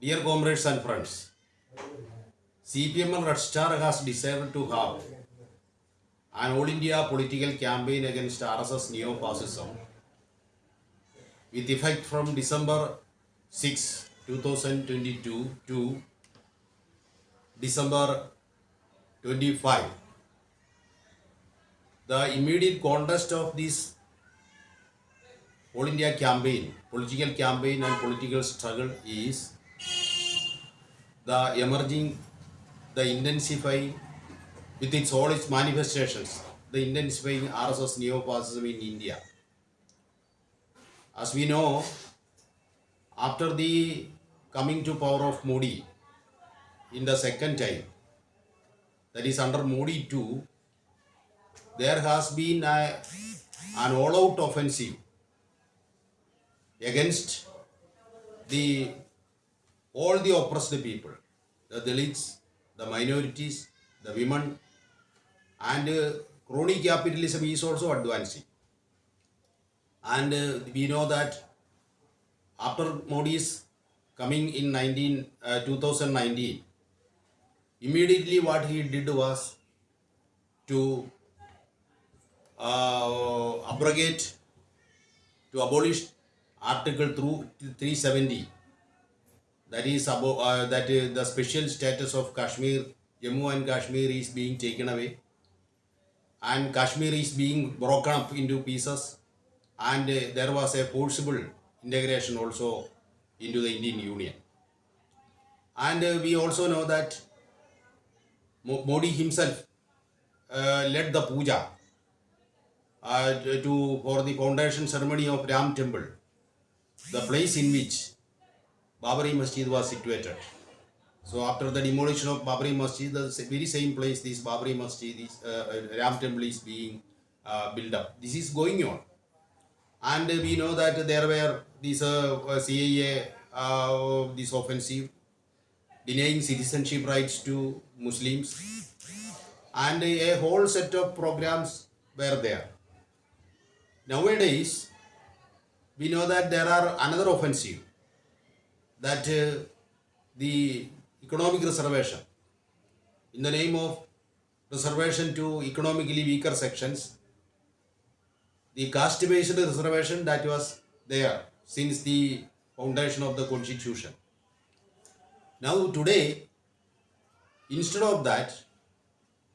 Dear comrades and friends, CPI(ML) Red Star has decided to have an all India political campaign against RSS neo fascism with effect from December 6, 2022 to December 25. The immediate context of this all India campaign, political campaign and political struggle is the emerging, the intensifying with its all its manifestations, the intensifying RSS neo-fascism in India. As we know, after the coming to power of Modi in the second time, that is under Modi 2, there has been a, an all-out offensive against the all the oppressed people, the Dalits, the minorities, the women, and uh, crony capitalism is also advancing. And uh, we know that after Modi's coming in 19, uh, 2019, immediately what he did was to uh, abrogate, to abolish Article through 370 that is about uh, that uh, the special status of Kashmir, Jammu and Kashmir is being taken away, and Kashmir is being broken up into pieces, and uh, there was a forcible integration also into the Indian Union. And uh, we also know that Modi himself uh, led the puja uh, to for the foundation ceremony of Ram Temple, the place in which Babri Masjid was situated. So after the demolition of Babri Masjid, the very same place this Babri Masjid, this uh, uh, Ram Temple is being uh, built up. This is going on. And we know that there were these uh, uh, CAA, uh, this offensive, denying citizenship rights to Muslims, and a whole set of programs were there. Nowadays, we know that there are another offensive that uh, the economic reservation. In the name of reservation to economically weaker sections the caste based reservation that was there since the foundation of the constitution. Now today instead of that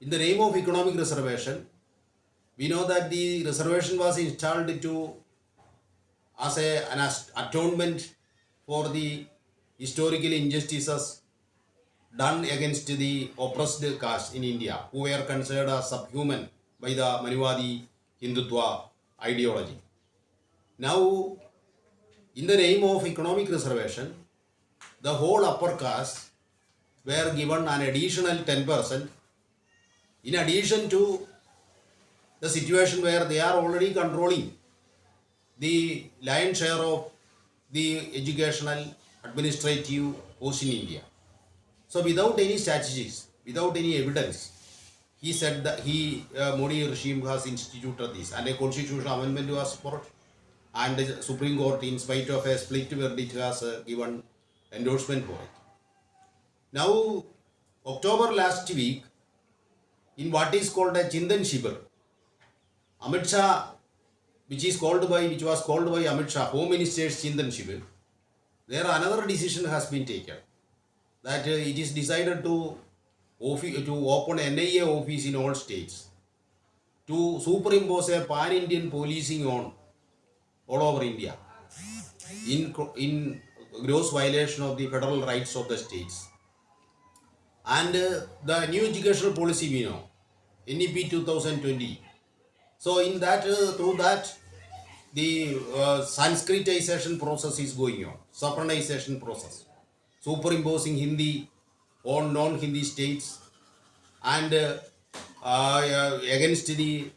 in the name of economic reservation we know that the reservation was installed to as a, an atonement for the historical injustices done against the oppressed caste in India, who were considered as subhuman by the Manuvadi Hindutva ideology. Now, in the name of economic reservation, the whole upper caste were given an additional 10% in addition to the situation where they are already controlling the lion's share of the educational administrative in India. So without any statistics, without any evidence, he said that he uh, Modi regime has instituted this and a constitutional amendment was brought and the Supreme Court in spite of a split verdict has uh, given endorsement for it. Now October last week in what is called a Chintan Shivir, Amit Shah, which is called by which was called by Amit Shah, Home Minister's Chintan Shivir, there another decision has been taken. That uh, it is decided to to open NIA office in all states. To superimpose a pan-Indian policing on all over India. In in gross violation of the federal rights of the states. And uh, the new educational policy we know, NEP 2020. So in that, uh, through that, the uh, Sanskritization process is going on, Saffronization process, superimposing Hindi on non-Hindi states and uh, uh, against the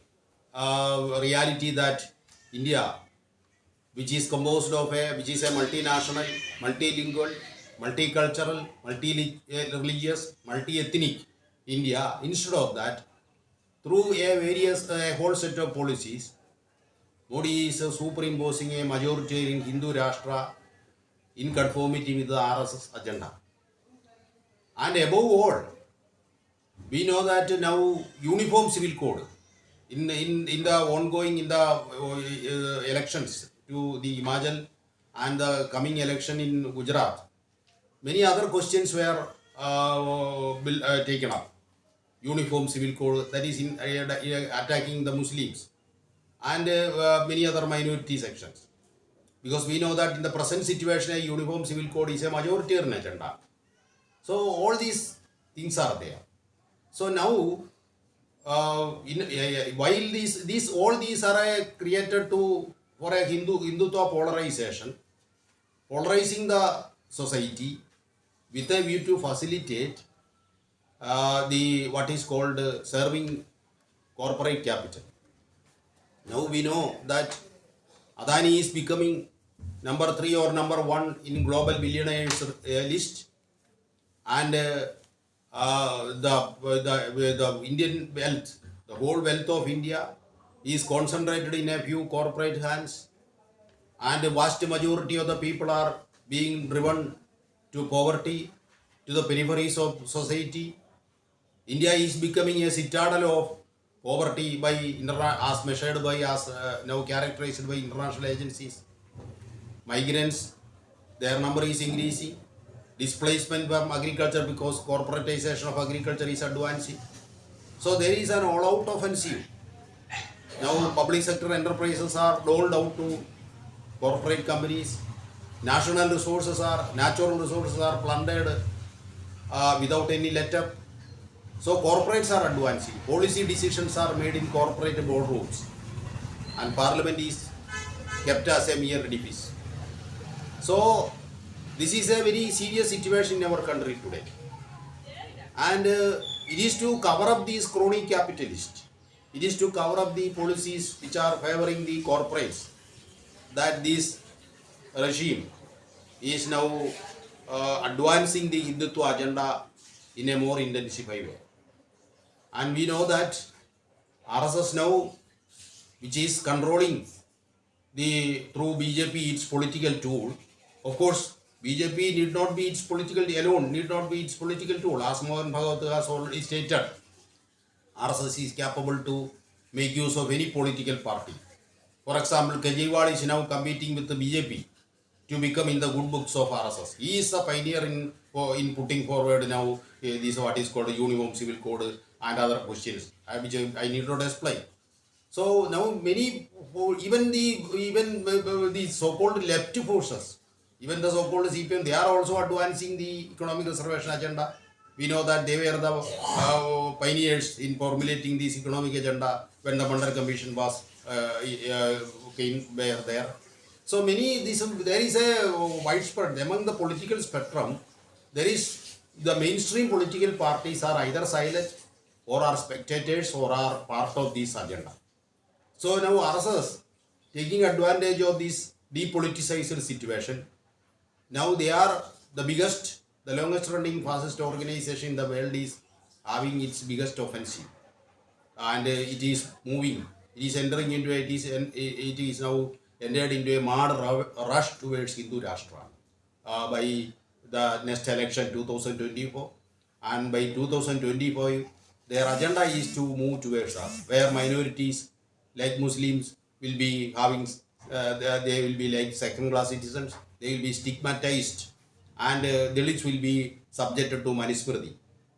uh, reality that India, which is composed of a, which is a multinational, multilingual, multicultural, multi-religious, multi-ethnic India, instead of that, through a various a whole set of policies, Modi is uh, superimposing a majoritarian Hindu Rashtra in conformity with the RSS agenda. And above all, we know that now uniform civil code in in, in the ongoing in the uh, elections to the Himachal and the coming election in Gujarat, many other questions were uh, uh, taken up. Uniform civil code that is in, uh, attacking the Muslims and uh, many other minority sections. Because we know that in the present situation, a uniform civil code is a majoritarian agenda. So all these things are there. So now, uh, in, uh, while these, these all these are uh, created to for a Hindu Hindutva polarization, polarizing the society with a view to facilitate uh, the what is called uh, serving corporate capital. Now we know that Adani is becoming number three or number one in global billionaires uh, list, and uh, uh, the, the the Indian wealth, the whole wealth of India, is concentrated in a few corporate hands, and the vast majority of the people are being driven to poverty, to the peripheries of society. India is becoming a citadel of poverty by as measured by as uh, now characterized by international agencies. Migrants, their number is increasing. Displacement from agriculture because corporatization of agriculture is advancing. So there is an all-out offensive. Now public sector enterprises are doled out to corporate companies. National resources are natural resources are plundered uh, without any let-up. So corporates are advancing. Policy decisions are made in corporate boardrooms, and parliament is kept as a mere edifice. So this is a very serious situation in our country today, and uh, it is to cover up these crony capitalists. It is to cover up the policies which are favoring the corporates that this regime is now uh, advancing the Hindutva agenda in a more intensified way. And we know that RSS now, which is controlling the through BJP its political tool, of course, BJP need not be its political alone, need not be its political tool. As Mohan Bhagwat has already stated, RSS is capable to make use of any political party. For example, Kejriwal is now competing with the BJP to become in the good books of RSS. He is a pioneer in in putting forward now uh, this what is called uniform civil code and other questions, which I need not explain. So now many even the even uh, the so-called left forces, even the so-called CPM, they are also advancing the economic reservation agenda. We know that they were the uh, pioneers in formulating this economic agenda when the Mandal Commission was uh, uh, came there. So many this there is a widespread among the political spectrum. There is the mainstream political parties are either silent or are spectators or are part of this agenda. So now RSS taking advantage of this depoliticized situation. Now they are the biggest, the longest running fascist organization in the world is having its biggest offensive, and uh, it is moving. It is entering into it is, it is now entered into a mad rush towards Hindu Rashtra uh, by the next election 2024 and by 2025 their agenda is to move towards us where minorities like muslims will be having uh, they will be like second class citizens they will be stigmatized. And uh, dalits will be subjected to manusmriti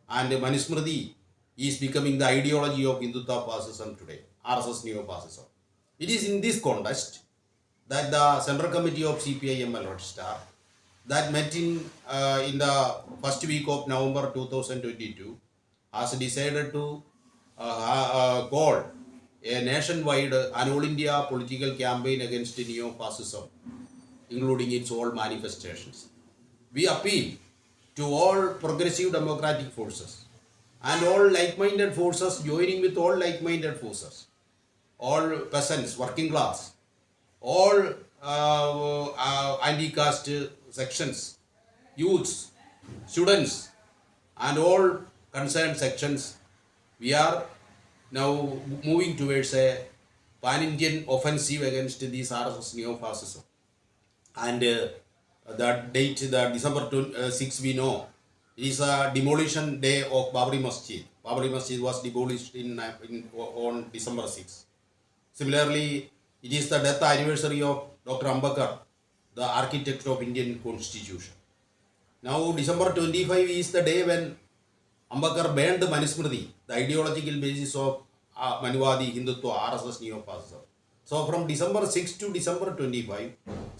and manusmriti is becoming the ideology of hindutva fascism today rss neo-fascism it is in this context that the central committee of cpiml red star that met in uh, in the first week of November 2022 has decided to uh, uh, call a nationwide uh, an all India political campaign against neo-fascism, including its all manifestations. We appeal to all progressive democratic forces and all like-minded forces joining with all like-minded forces, all peasants, working class, all uh, uh, anti-caste sections, youths, students, and all concerned sections, we are now moving towards a pan-Indian offensive against this RSS neo-fascism. And uh, the date, the December 20, uh, 6 we know, is a demolition day of Babri Masjid. Babri Masjid was demolished in, uh, in on December 6. Similarly, it is the death anniversary of Dr. Ambedkar, the architect of Indian Constitution. Now, December 25 is the day when Ambedkar banned Manusmriti, the ideological basis of uh, Manuvadi, Hindutva, RSS, Neo-Fascism. So, from December 6 to December 25,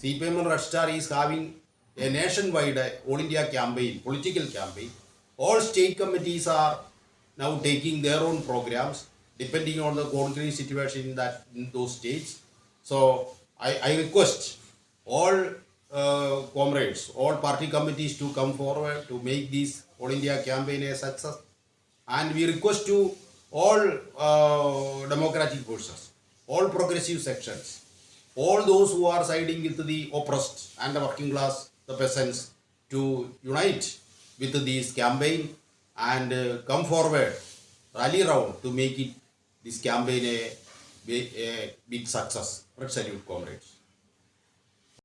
CPI(ML) Red is having a nationwide uh, All India campaign, political campaign. All state committees are now taking their own programs depending on the concrete situation in that in those states. So I, I request all uh, comrades, all party committees to come forward to make this All India campaign a success. And we request to all uh, democratic forces, all progressive sections, all those who are siding with the oppressed and the working class, the peasants, to unite with this campaign and uh, come forward, rally round to make it this campaign a, a big success. Let's salute, comrades.